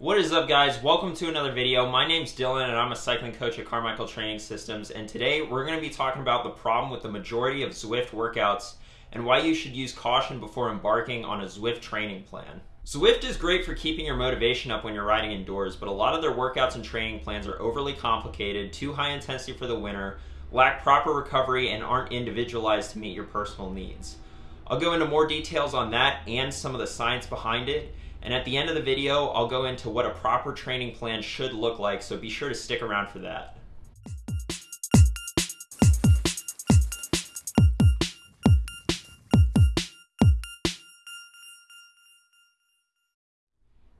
What is up guys? Welcome to another video. My name's Dylan and I'm a cycling coach at Carmichael Training Systems and today we're going to be talking about the problem with the majority of Zwift workouts and why you should use caution before embarking on a Zwift training plan. Zwift is great for keeping your motivation up when you're riding indoors, but a lot of their workouts and training plans are overly complicated, too high intensity for the winter, lack proper recovery, and aren't individualized to meet your personal needs. I'll go into more details on that and some of the science behind it, and at the end of the video, I'll go into what a proper training plan should look like, so be sure to stick around for that.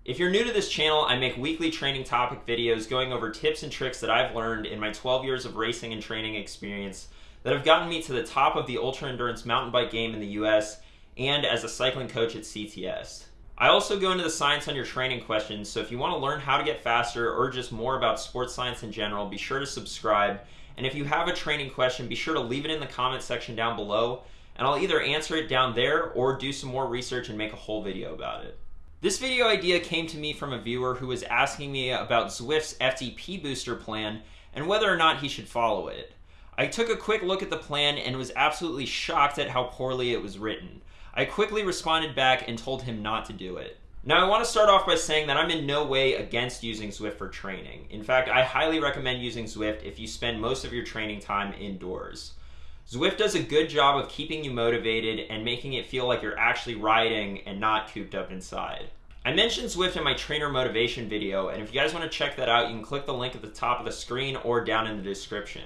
If you're new to this channel, I make weekly training topic videos going over tips and tricks that I've learned in my 12 years of racing and training experience that have gotten me to the top of the ultra endurance mountain bike game in the US and as a cycling coach at CTS. I also go into the science on your training questions, so if you want to learn how to get faster or just more about sports science in general, be sure to subscribe. And if you have a training question, be sure to leave it in the comment section down below, and I'll either answer it down there or do some more research and make a whole video about it. This video idea came to me from a viewer who was asking me about Zwift's FTP booster plan and whether or not he should follow it. I took a quick look at the plan and was absolutely shocked at how poorly it was written. I quickly responded back and told him not to do it. Now, I want to start off by saying that I'm in no way against using Zwift for training. In fact, I highly recommend using Zwift if you spend most of your training time indoors. Zwift does a good job of keeping you motivated and making it feel like you're actually riding and not cooped up inside. I mentioned Zwift in my trainer motivation video, and if you guys want to check that out, you can click the link at the top of the screen or down in the description.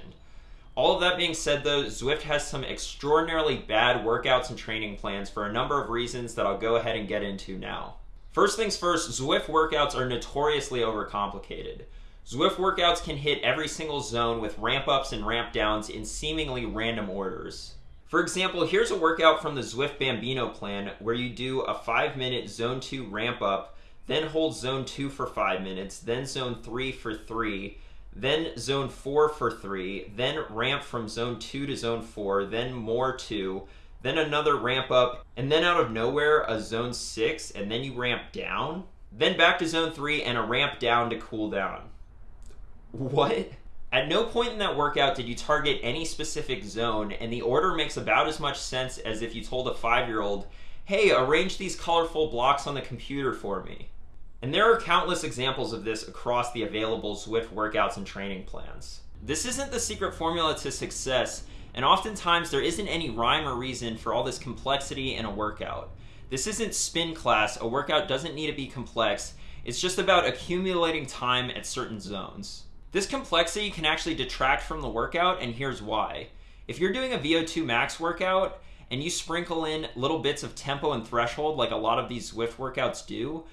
All of that being said though, Zwift has some extraordinarily bad workouts and training plans for a number of reasons that I'll go ahead and get into now. First things first, Zwift workouts are notoriously overcomplicated. Zwift workouts can hit every single zone with ramp ups and ramp downs in seemingly random orders. For example, here's a workout from the Zwift Bambino plan where you do a 5 minute zone 2 ramp up, then hold zone 2 for 5 minutes, then zone 3 for 3, then zone 4 for 3, then ramp from zone 2 to zone 4, then more 2, then another ramp up, and then out of nowhere a zone 6, and then you ramp down, then back to zone 3 and a ramp down to cool down. What? At no point in that workout did you target any specific zone, and the order makes about as much sense as if you told a five year old, hey, arrange these colorful blocks on the computer for me. And there are countless examples of this across the available Zwift workouts and training plans. This isn't the secret formula to success, and oftentimes there isn't any rhyme or reason for all this complexity in a workout. This isn't spin class, a workout doesn't need to be complex, it's just about accumulating time at certain zones. This complexity can actually detract from the workout, and here's why. If you're doing a VO2 max workout, and you sprinkle in little bits of tempo and threshold like a lot of these Zwift workouts do,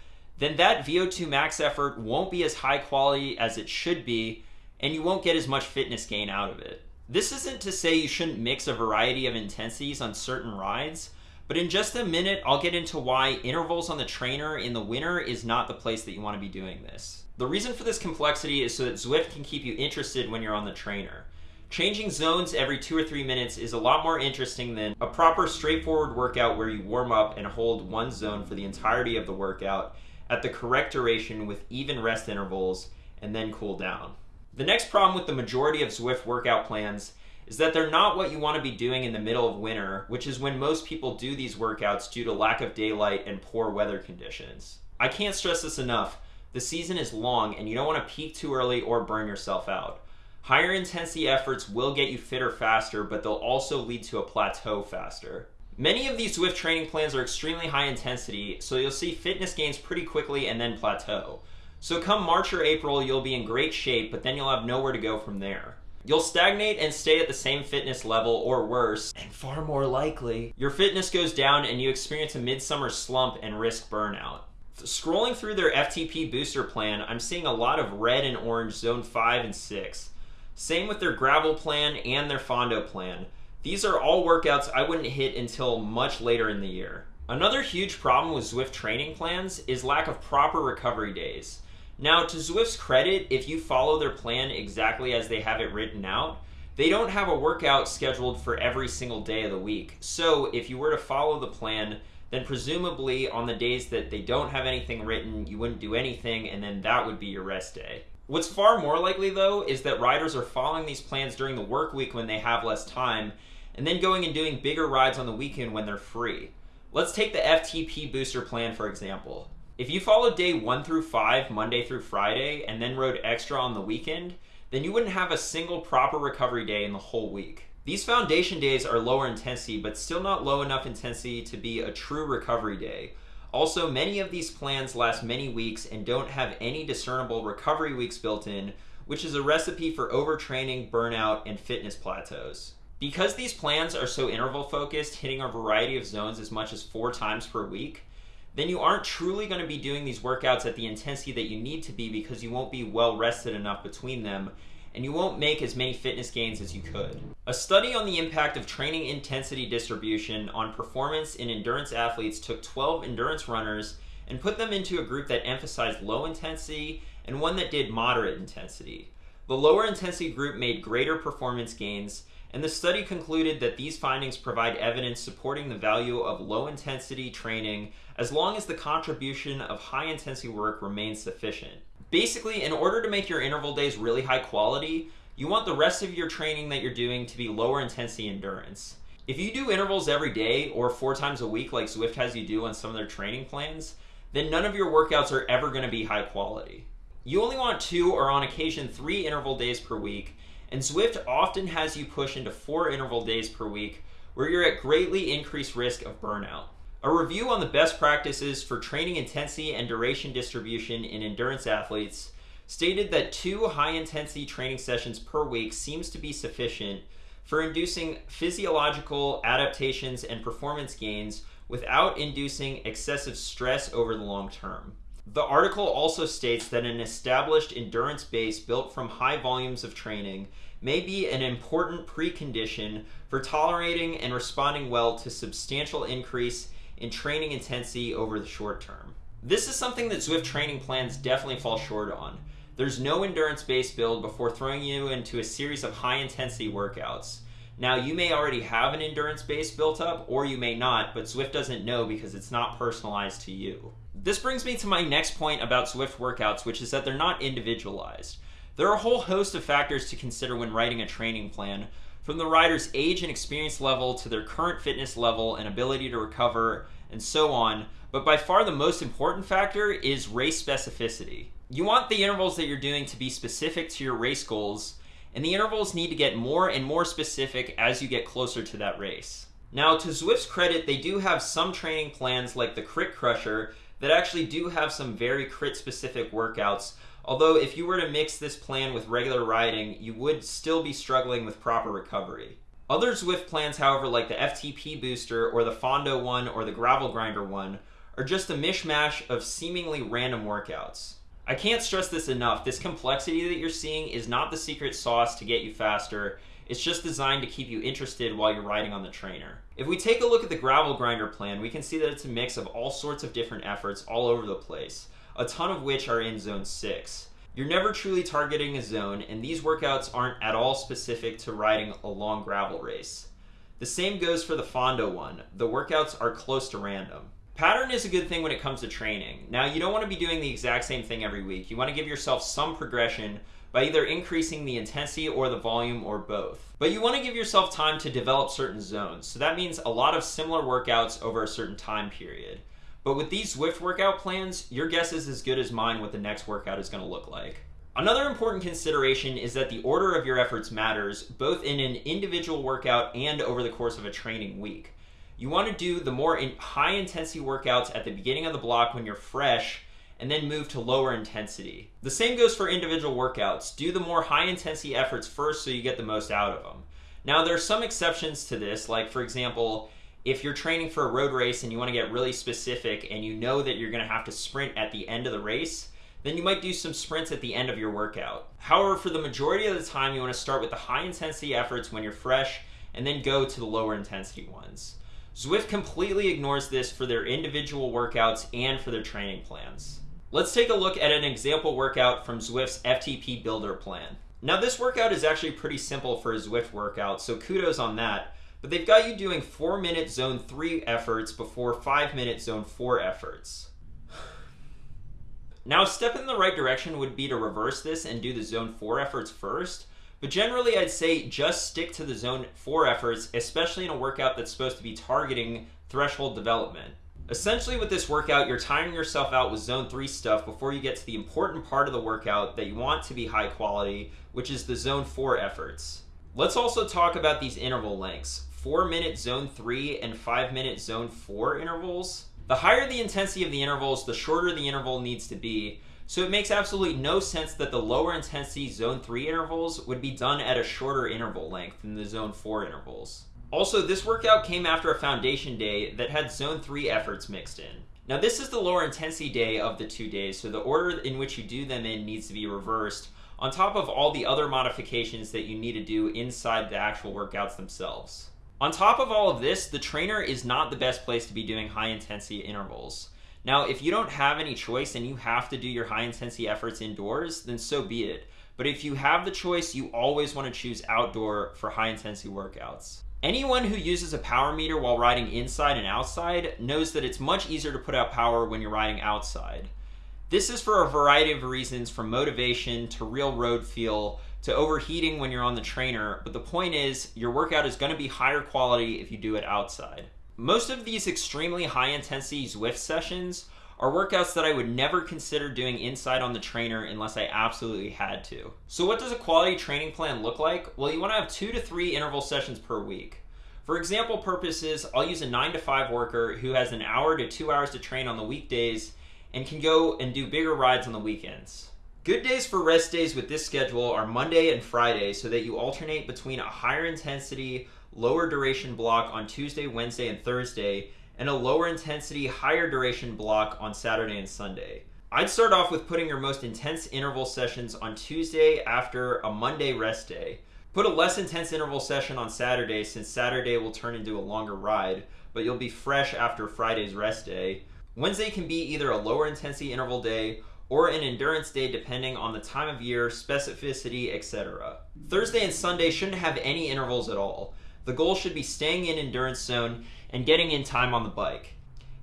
then that VO2 max effort won't be as high quality as it should be, and you won't get as much fitness gain out of it. This isn't to say you shouldn't mix a variety of intensities on certain rides, but in just a minute, I'll get into why intervals on the trainer in the winter is not the place that you want to be doing this. The reason for this complexity is so that Zwift can keep you interested when you're on the trainer. Changing zones every two or three minutes is a lot more interesting than a proper straightforward workout where you warm up and hold one zone for the entirety of the workout at the correct duration with even rest intervals and then cool down. The next problem with the majority of Zwift workout plans is that they're not what you want to be doing in the middle of winter, which is when most people do these workouts due to lack of daylight and poor weather conditions. I can't stress this enough. The season is long and you don't want to peak too early or burn yourself out. Higher intensity efforts will get you fitter faster, but they'll also lead to a plateau faster. Many of these Zwift training plans are extremely high intensity, so you'll see fitness gains pretty quickly and then plateau. So come March or April, you'll be in great shape, but then you'll have nowhere to go from there. You'll stagnate and stay at the same fitness level or worse, and far more likely, your fitness goes down and you experience a midsummer slump and risk burnout. Scrolling through their FTP booster plan, I'm seeing a lot of red and orange zone 5 and 6. Same with their gravel plan and their Fondo plan. These are all workouts I wouldn't hit until much later in the year. Another huge problem with Zwift training plans is lack of proper recovery days. Now, to Zwift's credit, if you follow their plan exactly as they have it written out, they don't have a workout scheduled for every single day of the week. So if you were to follow the plan, then presumably on the days that they don't have anything written, you wouldn't do anything, and then that would be your rest day. What's far more likely, though, is that riders are following these plans during the work week when they have less time, and then going and doing bigger rides on the weekend when they're free. Let's take the FTP booster plan for example. If you followed day 1 through 5, Monday through Friday, and then rode extra on the weekend, then you wouldn't have a single proper recovery day in the whole week. These foundation days are lower intensity, but still not low enough intensity to be a true recovery day. Also, many of these plans last many weeks and don't have any discernible recovery weeks built in, which is a recipe for overtraining, burnout, and fitness plateaus. Because these plans are so interval focused, hitting a variety of zones as much as four times per week, then you aren't truly going to be doing these workouts at the intensity that you need to be because you won't be well rested enough between them and you won't make as many fitness gains as you could. A study on the impact of training intensity distribution on performance in endurance athletes took 12 endurance runners and put them into a group that emphasized low intensity and one that did moderate intensity. The lower intensity group made greater performance gains, and the study concluded that these findings provide evidence supporting the value of low intensity training as long as the contribution of high intensity work remains sufficient. Basically, in order to make your interval days really high quality, you want the rest of your training that you're doing to be lower intensity endurance. If you do intervals every day or four times a week like Zwift has you do on some of their training plans, then none of your workouts are ever going to be high quality. You only want two or on occasion three interval days per week, and Zwift often has you push into four interval days per week where you're at greatly increased risk of burnout. A review on the best practices for training intensity and duration distribution in endurance athletes stated that two high intensity training sessions per week seems to be sufficient for inducing physiological adaptations and performance gains without inducing excessive stress over the long term. The article also states that an established endurance base built from high volumes of training may be an important precondition for tolerating and responding well to substantial increase in training intensity over the short term. This is something that Zwift training plans definitely fall short on. There's no endurance based build before throwing you into a series of high intensity workouts. Now, you may already have an endurance base built up, or you may not, but Zwift doesn't know because it's not personalized to you. This brings me to my next point about Zwift workouts, which is that they're not individualized. There are a whole host of factors to consider when writing a training plan, from the rider's age and experience level to their current fitness level and ability to recover, and so on. But by far the most important factor is race specificity. You want the intervals that you're doing to be specific to your race goals, and the intervals need to get more and more specific as you get closer to that race. Now, to Zwift's credit, they do have some training plans like the Crit Crusher that actually do have some very crit specific workouts Although if you were to mix this plan with regular riding, you would still be struggling with proper recovery. Other Zwift plans, however, like the FTP booster or the Fondo one or the Gravel Grinder one, are just a mishmash of seemingly random workouts. I can't stress this enough. This complexity that you're seeing is not the secret sauce to get you faster. It's just designed to keep you interested while you're riding on the trainer. If we take a look at the Gravel Grinder plan, we can see that it's a mix of all sorts of different efforts all over the place a ton of which are in zone 6. You're never truly targeting a zone, and these workouts aren't at all specific to riding a long gravel race. The same goes for the Fondo one. The workouts are close to random. Pattern is a good thing when it comes to training. Now, you don't want to be doing the exact same thing every week. You want to give yourself some progression by either increasing the intensity or the volume or both. But you want to give yourself time to develop certain zones. So that means a lot of similar workouts over a certain time period. But with these Zwift workout plans, your guess is as good as mine what the next workout is going to look like. Another important consideration is that the order of your efforts matters, both in an individual workout and over the course of a training week. You want to do the more in high intensity workouts at the beginning of the block when you're fresh, and then move to lower intensity. The same goes for individual workouts. Do the more high intensity efforts first so you get the most out of them. Now, there are some exceptions to this, like, for example, if you're training for a road race and you want to get really specific and you know that you're going to have to sprint at the end of the race, then you might do some sprints at the end of your workout. However, for the majority of the time, you want to start with the high intensity efforts when you're fresh and then go to the lower intensity ones. Zwift completely ignores this for their individual workouts and for their training plans. Let's take a look at an example workout from Zwift's FTP Builder plan. Now, this workout is actually pretty simple for a Zwift workout, so kudos on that but they've got you doing 4 minute zone 3 efforts before 5 minute zone 4 efforts. Now, a step in the right direction would be to reverse this and do the zone 4 efforts first, but generally I'd say just stick to the zone 4 efforts, especially in a workout that's supposed to be targeting threshold development. Essentially with this workout, you're tiring yourself out with zone 3 stuff before you get to the important part of the workout that you want to be high quality, which is the zone 4 efforts. Let's also talk about these interval lengths. 4 minute zone 3 and 5 minute zone 4 intervals. The higher the intensity of the intervals, the shorter the interval needs to be. So it makes absolutely no sense that the lower intensity zone 3 intervals would be done at a shorter interval length than the zone 4 intervals. Also, this workout came after a foundation day that had zone 3 efforts mixed in. Now this is the lower intensity day of the two days, so the order in which you do them in needs to be reversed, on top of all the other modifications that you need to do inside the actual workouts themselves. On top of all of this, the trainer is not the best place to be doing high intensity intervals. Now, if you don't have any choice and you have to do your high intensity efforts indoors, then so be it. But if you have the choice, you always want to choose outdoor for high intensity workouts. Anyone who uses a power meter while riding inside and outside knows that it's much easier to put out power when you're riding outside. This is for a variety of reasons from motivation to real road feel to overheating when you're on the trainer, but the point is your workout is going to be higher quality if you do it outside. Most of these extremely high intensity Zwift sessions are workouts that I would never consider doing inside on the trainer unless I absolutely had to. So what does a quality training plan look like? Well, you want to have two to three interval sessions per week. For example purposes, I'll use a 9 to 5 worker who has an hour to 2 hours to train on the weekdays and can go and do bigger rides on the weekends. Good days for rest days with this schedule are Monday and Friday so that you alternate between a higher intensity, lower duration block on Tuesday, Wednesday, and Thursday, and a lower intensity, higher duration block on Saturday and Sunday. I'd start off with putting your most intense interval sessions on Tuesday after a Monday rest day. Put a less intense interval session on Saturday since Saturday will turn into a longer ride, but you'll be fresh after Friday's rest day. Wednesday can be either a lower intensity interval day or an endurance day depending on the time of year, specificity, etc. Thursday and Sunday shouldn't have any intervals at all. The goal should be staying in endurance zone and getting in time on the bike.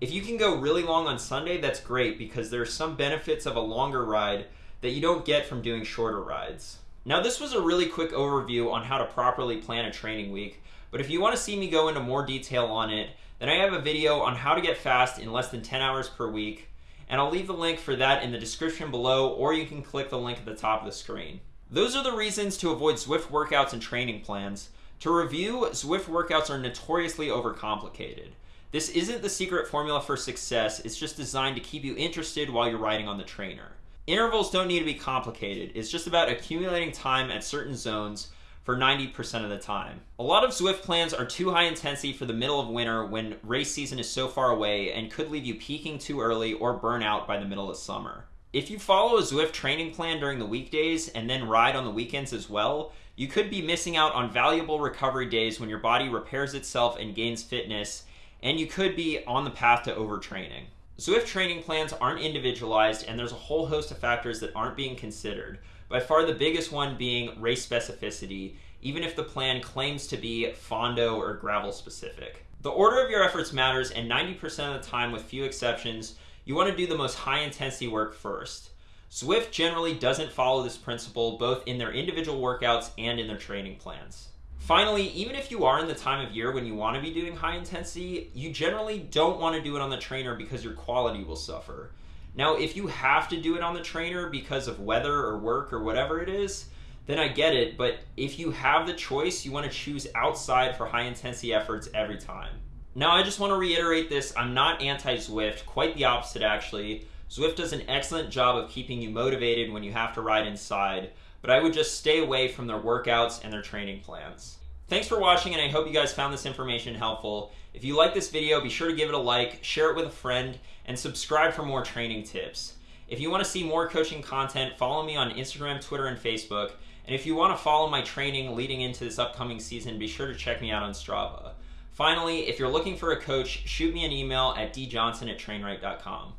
If you can go really long on Sunday, that's great because there are some benefits of a longer ride that you don't get from doing shorter rides. Now this was a really quick overview on how to properly plan a training week, but if you want to see me go into more detail on it, then I have a video on how to get fast in less than 10 hours per week and I'll leave the link for that in the description below, or you can click the link at the top of the screen. Those are the reasons to avoid Zwift workouts and training plans. To review, Zwift workouts are notoriously overcomplicated. This isn't the secret formula for success, it's just designed to keep you interested while you're riding on the trainer. Intervals don't need to be complicated, it's just about accumulating time at certain zones for 90% of the time. A lot of Zwift plans are too high intensity for the middle of winter when race season is so far away and could leave you peaking too early or burn out by the middle of summer. If you follow a Zwift training plan during the weekdays and then ride on the weekends as well, you could be missing out on valuable recovery days when your body repairs itself and gains fitness, and you could be on the path to overtraining. Zwift training plans aren't individualized, and there's a whole host of factors that aren't being considered by far the biggest one being race specificity, even if the plan claims to be Fondo or gravel specific. The order of your efforts matters, and 90% of the time, with few exceptions, you want to do the most high intensity work first. Zwift generally doesn't follow this principle both in their individual workouts and in their training plans. Finally, even if you are in the time of year when you want to be doing high intensity, you generally don't want to do it on the trainer because your quality will suffer. Now, if you have to do it on the trainer because of weather or work or whatever it is, then I get it. But if you have the choice, you want to choose outside for high intensity efforts every time. Now, I just want to reiterate this I'm not anti Zwift, quite the opposite actually. Zwift does an excellent job of keeping you motivated when you have to ride inside, but I would just stay away from their workouts and their training plans. Thanks for watching, and I hope you guys found this information helpful. If you like this video, be sure to give it a like, share it with a friend, and subscribe for more training tips. If you want to see more coaching content, follow me on Instagram, Twitter, and Facebook. And if you want to follow my training leading into this upcoming season, be sure to check me out on Strava. Finally, if you're looking for a coach, shoot me an email at djohnson at trainright.com.